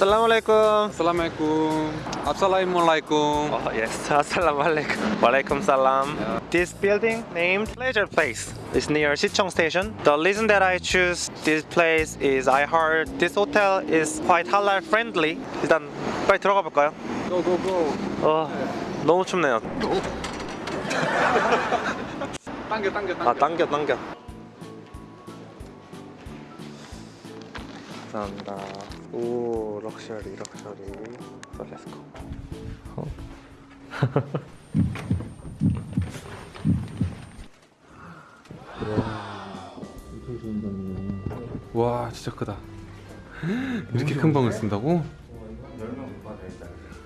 Assalamualaikum. Assalamualaikum. Assalamualaikum. Oh yes, Assalamualaikum. Walaikum salam. This building named Pleasure Place is near Sicheong Station. The reason that I choose this place is I heard this hotel is quite halal friendly. 일단 빨리 들어가 볼까요? Go go go. 어, 너무 춥네요. 당겨 당겨 당겨. 아 당겨 당겨. 감사합니다. 오 럭셔리 럭셔리. So let's go. 어. 와 진짜 크다. 이렇게 큰 방을 쓴다고?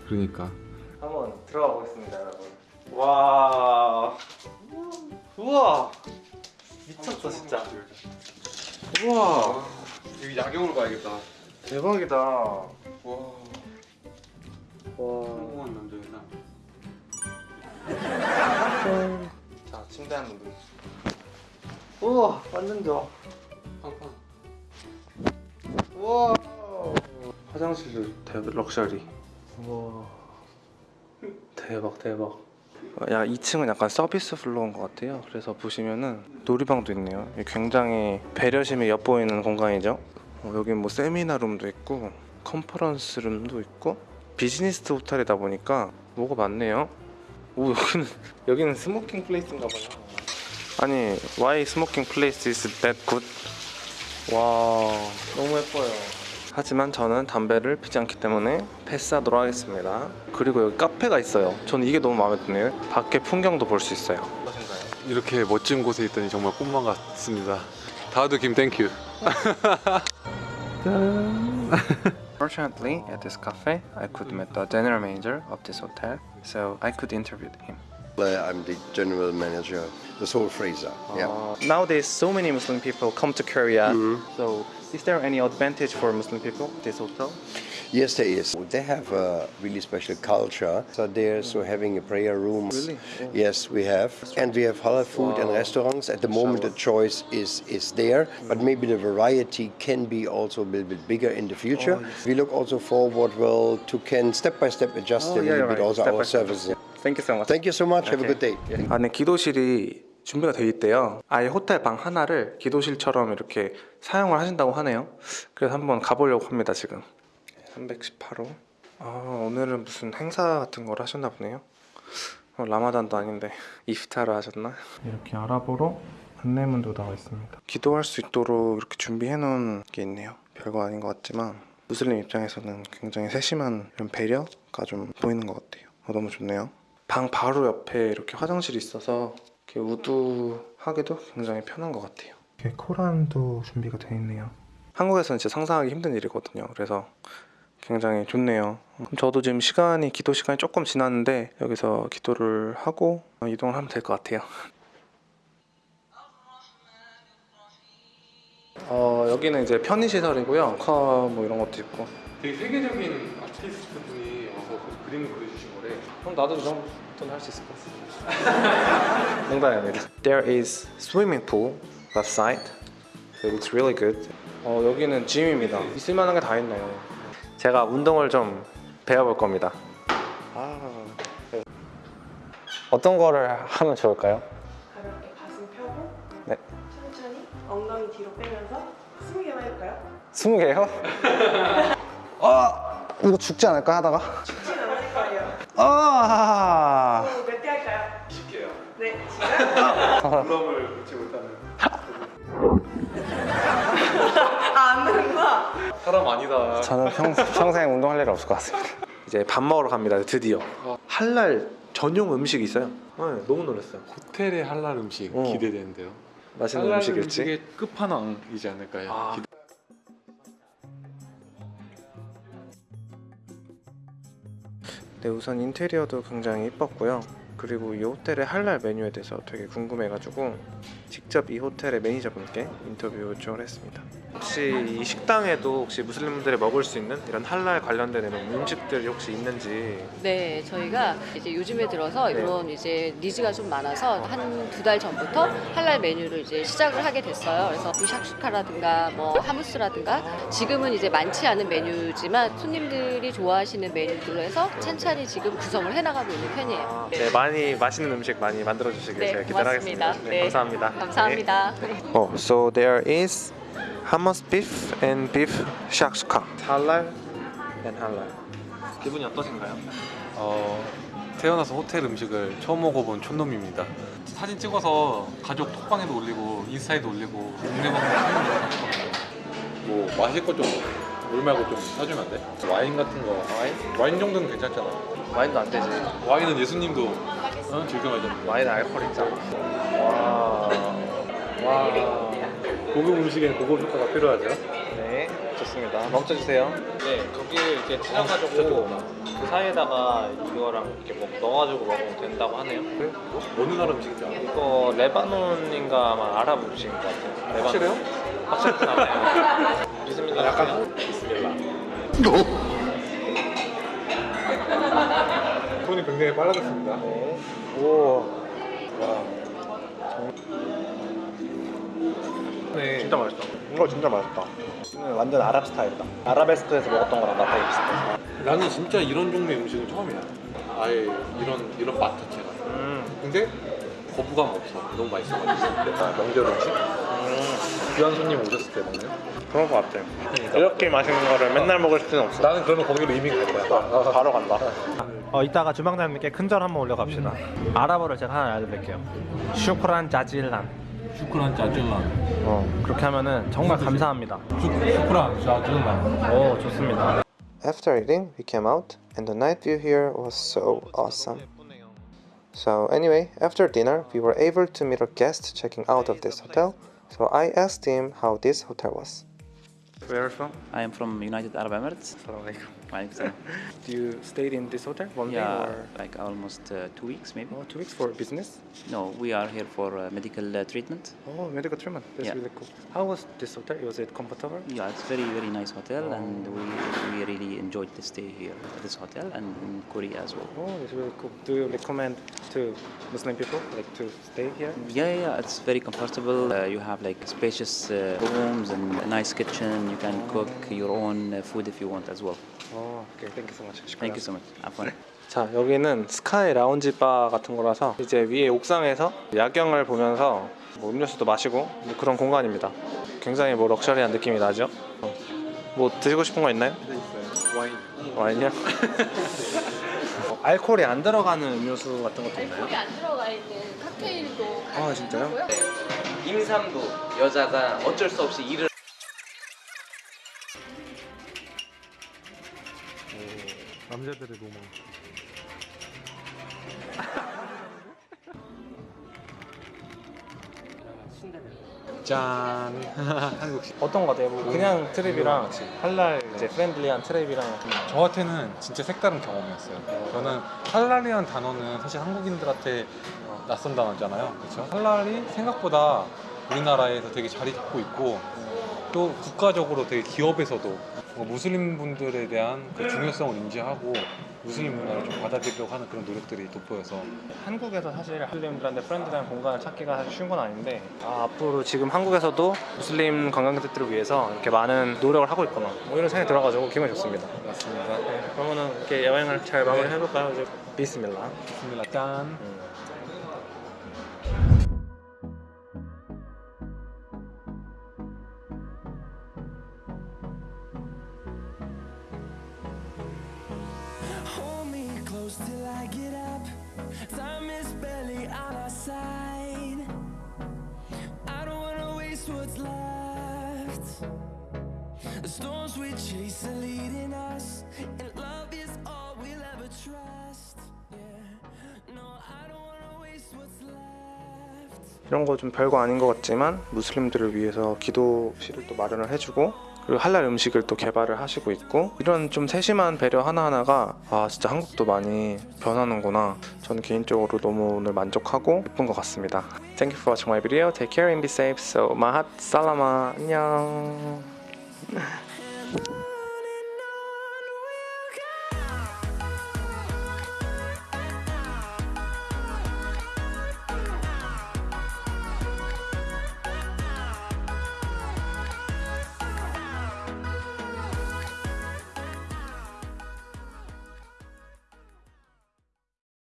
그러니까. 한번 들어가 보겠습니다, 여러분. 와, 우와, 미쳤다 진짜. 우와, 여기 야경으로 가야겠다. 대박이다. 와, 와. 와. 성공한 남자이다. 자, 침대 한번 누. 우와, 완전 좋아. 팡팡. 우와. 화장실도 대박 럭셔리. 우와. 대박 대박. 야 2층은 약간 서비스 플로어인 것 같아요. 그래서 보시면은 놀이방도 있네요. 굉장히 배려심이 엿보이는 공간이죠. 어, 여기 뭐 세미나룸도 있고 컨퍼런스 룸도 있고 비즈니스 호텔이다 보니까 뭐가 많네요. 오 여기는 여기는 smoking place인가 봐요. 아니 why smoking place is that good? 와 너무 예뻐요. 하지만 저는 담배를 피지 않기 때문에 패스하도록 하겠습니다. 그리고 여기 카페가 있어요. 저는 이게 너무 마음에 드네요. 밖에 풍경도 볼 수 있어요. 이렇게 멋진 곳에 있더니 정말 꿈만 같습니다. 다우드 김 땡큐. Fortunately, at this cafe, I could meet the general manager of this hotel, so I could interview him. I'm the general manager, the Soul Fraser. Yeah. Uh, nowadays, so many Muslim people come to Korea. So, is there any advantage for Muslim people this hotel? Yes, there is. They have a really special culture. So they're so having a prayer room. Really? Oh. Yes, we have, and we have halal food and restaurants. At the moment, the choice is is there, but maybe the variety can be also a little bit bigger in the future. We look also forward well to can step by step adjust Oh, a yeah, little right. bit also Step our by step. services. Thank you so much. Thank you so much. Have a good day. 안에 기도실이 준비가 되어 있대요. 아예 호텔 방 하나를 기도실처럼 이렇게 사용을 하신다고 하네요. 그래서 한번 가보려고 합니다 지금. 318호. 아 오늘은 무슨 행사 같은 걸 하셨나 보네요. 어, 라마단도 아닌데 이프타를 하셨나? 이렇게 알아보러 안내문도 나와 있습니다. 기도할 수 있도록 이렇게 준비해 놓은 게 있네요. 별거 아닌 것 같지만 무슬림 입장에서는 굉장히 세심한 이런 배려가 좀 보이는 것 같아요. 어, 너무 좋네요. 방 바로 옆에 이렇게 화장실이 있어서 이렇게 우두하기도 굉장히 편한 것 같아요. 이렇게 코란도 준비가 되어 있네요. 한국에서는 진짜 상상하기 힘든 일이거든요. 그래서 굉장히 좋네요. 저도 지금 시간이 기도 시간이 조금 지났는데 여기서 기도를 하고 이동을 하면 될 것 같아요. 어 여기는 이제 편의 시설이고요. 커 뭐 이런 것도 있고. 되게 세계적인 아티스트 분이 와서 그 그림을 그려주신 거래. 그럼 나도 이 정도는 할 수 있을 것 같습니다. 농담입니다. There is swimming pool left side. It looks really good. 어, 여기는 짐입니다. 있을 만한 게 다 있네요. 제가 운동을 좀 배워볼 겁니다. 아, 네. 어떤 거를 하면 좋을까요? 가볍게 가슴 펴고 네. 천천히 엉덩이 뒤로 빼면서 20개만 해볼까요? 20개요? 아, 이거 죽지 않을까 하다가? 쉽진 않을 거예요 아, 몇개 할까요? 20개요. 네 시작 부럼을 놓지 못하는 아안 되는구나 사람 아니다. 저는 평, 평생 운동할 일이 없을 것 같습니다. 이제 밥 먹으러 갑니다. 드디어. 할랄 전용 음식이 있어요. 네, 너무 놀랐어요. 호텔의 할랄 음식 어. 기대되는데요. 맛있는 할랄 음식일지. 음식의 끝판왕이지 않을까요? 아. 기대- 네, 우선 인테리어도 굉장히 이뻤고요. 그리고 이 호텔의 할랄 메뉴에 대해서 되게 궁금해가지고 직접 이 호텔의 매니저분께 인터뷰 요청을 했습니다. 혹시 이 식당에도 혹시 무슬림들이 먹을 수 있는 이런 할랄 관련된 이런 음식들이 혹시 있는지 네, 저희가 이제 요즘에 들어서 네. 이런 이제 니즈가 좀 많아서 한 두 달 전부터 할랄 메뉴를 이제 시작을 하게 됐어요. 그래서 부샥슈카라든가 뭐 하무스라든가 지금은 이제 많지 않은 메뉴지만 손님들이 좋아하시는 메뉴들로 해서 찬찬히 지금 구성을 해나가고 있는 편이에요. 네, 많이 맛있는 음식 많이 만들어 주시길 네, 제가 기대하겠습니다. 고맙습니다. 네, 네. 감사합니다. 감사합니다. Oh, so there is hummus beef and beef shakshuka. halal and halal. 기분이 어떠신가요? 어, 태어나서 호텔 음식을 처음 먹어본 촌놈입니다. 사진 찍어서 가족 톡방에도 올리고 인스타에도 올리고 동네 방송 하는 뭐 마실 거좀물 말고 좀 사주면 안 돼? 와인 같은 거 와인? 와인 정도는 괜찮잖아. 와인도 안 되지. 와인은 예수님도 어? 즐겨 마셨는데. 와인 알코올 있잖아. 고급 음식엔 고급 효과가 필요하죠. 네, 좋습니다. 멈춰주세요. 네, 거기를 이렇게 찢어가지고 그 사이에다가 이거랑 이렇게 뭐 넣어가지고 먹으면 된다고 하네요. 어느 나라 알아? 이거 레바논인가 아마 아랍 음식인 것 같아요. 레바논. 확실해요? 확실히 나네요. 믿습니다. 약간 비스밀라. 손이 굉장히 빨라졌습니다. 오, 네. 진짜 맛있다. 이거 진짜 맛있다. 완전 아랍 스타일이다. 아라베스크에서 먹었던 거랑 맛 되게 비슷해. 나는 진짜 이런 종류의 음식은 처음이야. 아예 이런 이런 맛 자체가. 음, 근데 거부감 없어. 너무 맛있어가지고. 약간 명절 음식? 귀한 손님 오셨을 때 먹는? 그런 거 같아. 이렇게 맛있는 거를 맨날 먹을 수는 없어. 나는 그러면 거기로 이미 갈 거야. 바로 간다. 어, 이따가 주방장님께 큰절 한번 올려갑시다. 아랍어를 제가 하나 알려드릴게요. 슈크란 자질란. 슈크란 짜질란. 어, 그렇게 하면은 정말 감사합니다. 슈크란 짜질란. 오, 좋습니다. After eating, we came out, and the night view here was so awesome. So, anyway, after dinner, we were able to meet a guest checking out of this hotel. So, I asked him how this hotel was. Where are you from? I am from United Arab Emirates. Like, uh, Do you stayed in this hotel one day or like almost uh, two weeks maybe. oh, two weeks for business? No, we are here for uh, medical uh, treatment. Oh, medical treatment. That's Yeah. really cool. How was this hotel? Was it comfortable? Yeah, it's very very nice hotel, and we we really enjoyed the stay here at this hotel and in Korea as well. Oh, that's really cool. Do you recommend to Muslim people like to stay here? Yeah, yeah, yeah, it's very comfortable. Uh, you have like spacious uh, rooms and a nice kitchen. You can cook your own uh, food if you want as well. Oh, okay. Thank you so much. Thank you so much. Have fun. 자 여기는 스카이 라운지 바 같은 거라서 이제 위에 옥상에서 야경을 보면서 뭐 음료수도 마시고 뭐 그런 공간입니다. 굉장히 뭐 럭셔리한 느낌이 나죠. 어. 뭐 드시고 싶은 거 있나요? 네 있어요. 와인. 와인이요? 어, 알코올이 안 들어가는 음료수 같은 것도 있나요? 여기 안 들어가 있는 칵테일도 아 진짜요? 임산부 여자가 어쩔 수 없이 일을 남자들의 로망. 짠. 한국식. 어떤 거 같아요? 뭐 그냥 trip이랑 할랄 이제 friendly한 trip이랑 저한테는 진짜 색다른 경험이었어요. 저는 할랄이라는 단어는 사실 한국인들한테 낯선 단어잖아요. 그렇죠? 할랄이 생각보다 우리나라에서 되게 자리 잡고 있고 또 국가적으로 되게 기업에서도 무슬림 분들에 대한 그 중요성을 인지하고 무슬림 문화를 좀 받아들이려고 하는 그런 노력들이 돋보여서 한국에서 사실 무슬림들한테 프렌드리한 공간을 찾기가 사실 쉬운 건 아닌데 아, 앞으로 지금 한국에서도 무슬림 관광객들을 위해서 이렇게 많은 노력을 하고 있구나 뭐 이런 생각이 들어가지고 기분이 좋습니다. 맞습니다. 네, 그러면은 이렇게 여행을 잘 마무리 해볼까요? 이제 비스밀라. 좋습니다. 짠. Hold The storms we chase are leading us, and love is all we'll ever trust. Yeah, no, I don't wanna waste what's left. 이런 거 좀 별거 아닌 것 같지만 무슬림들을 위해서 기도실을 또 마련을 해주고 그리고 할랄 음식을 또 개발을 하시고 있고 이런 좀 세심한 배려 하나하나가 아 진짜 한국도 많이 변하는구나. 저는 개인적으로 너무 오늘 만족하고 예쁜 것 같습니다. Thank you for watching my video. Take care and be safe. So mahat salama 안녕